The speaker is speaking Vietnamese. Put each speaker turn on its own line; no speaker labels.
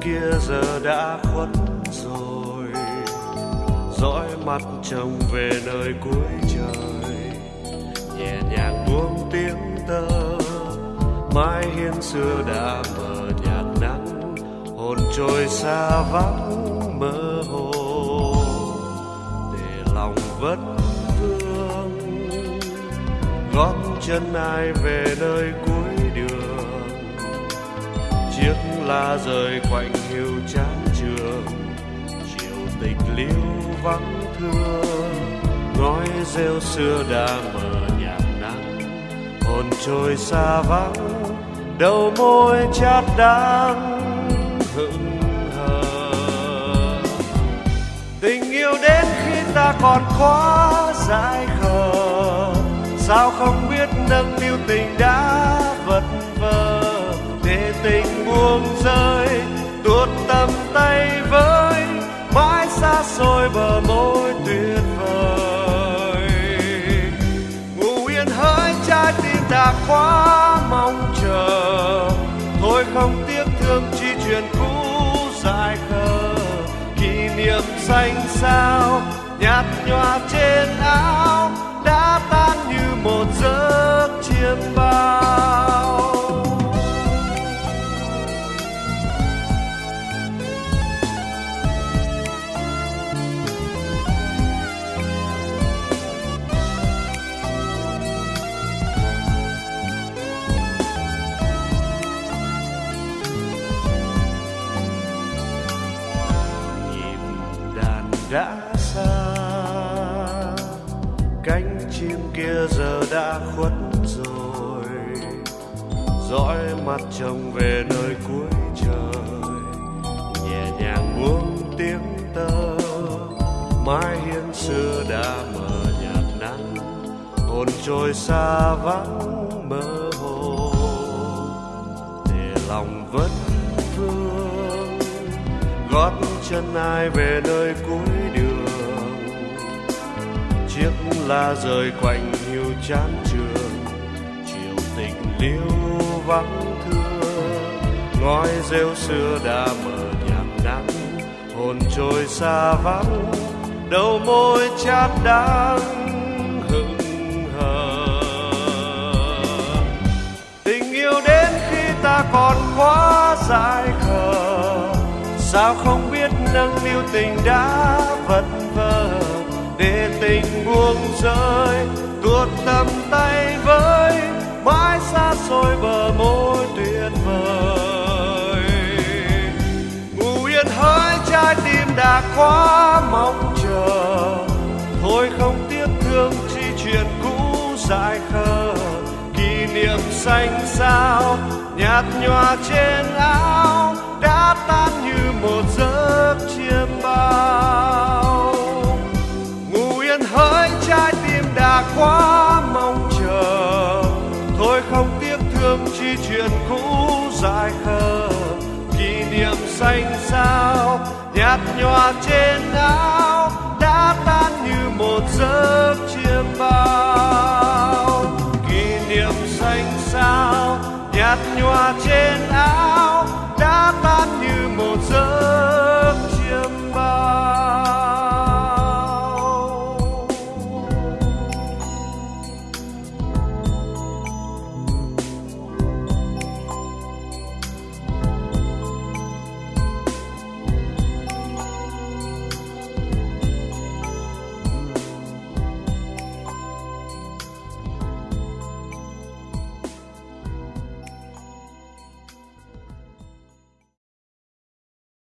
kia giờ đã khuất rồi. Dõi mắt chồng về nơi cuối trời. Nhẹ nhàng buông tiếng tơ. Mái hiên xưa đã mờ nhạt nắng. Hồn trôi xa vắng mơ hồ. Để lòng vất vương gót chân ai về nơi cuối đường? Chiếc lá rơi quạnh hiu chán trường. Chiều tịch liêu vắng thương ngói rêu xưa đã mờ nhạt nắng. Hồn trôi xa vắng, đầu môi chát đắng, hững hờ. Tình yêu đến khi ta còn quá dại khờ, sao không biết nâng niu tình đã vật tình buông rơi, tuột tầm tay với mãi xa xôi bờ môi tuyệt vời. Ngủ yên hỡi trái tim đã quá mong chờ, thôi không tiếc thương chi chuyện cũ dài khờ. Kỷ niệm xanh sao, nhạt nhòa trên áo, đã tan như một giấc chiêm bao. Đã xa, cánh chim kia giờ đã khuất rồi. Dõi mặt trông về nơi cuối trời. Nhẹ nhàng buông tiếng tơ, mái hiên xưa đã mờ nhạt nắng. Hồn trôi xa vắng mơ hồ, để lòng vẫn vương. Gót chân ai về nơi cuối đường. Chiếc lá rơi quạnh hiu chán trường, chiều tình liêu vắng thương. Ngói rêu xưa đã mở nhạt nắng, hồn trôi xa vắng. Đầu môi chát đắng hững hờ. Tình yêu đến khi ta còn quá dại khờ, sao không biết nâng niu tình đã vật vờ, để tình buông rơi, tuột tầm tay với mãi xa xôi bờ môi tuyệt vời. Ngủ yên hỡi trái tim đã quá mong chờ, thôi không tiếc thương chi chuyện cũ dại khờ. Kỷ niệm xanh sao nhạt nhòa trên áo đã tan như một giấc xanh sao, nhạt nhòa trên áo đã tan như một giấc chiêm bao. Kỷ niệm xanh sao, nhạt nhòa trên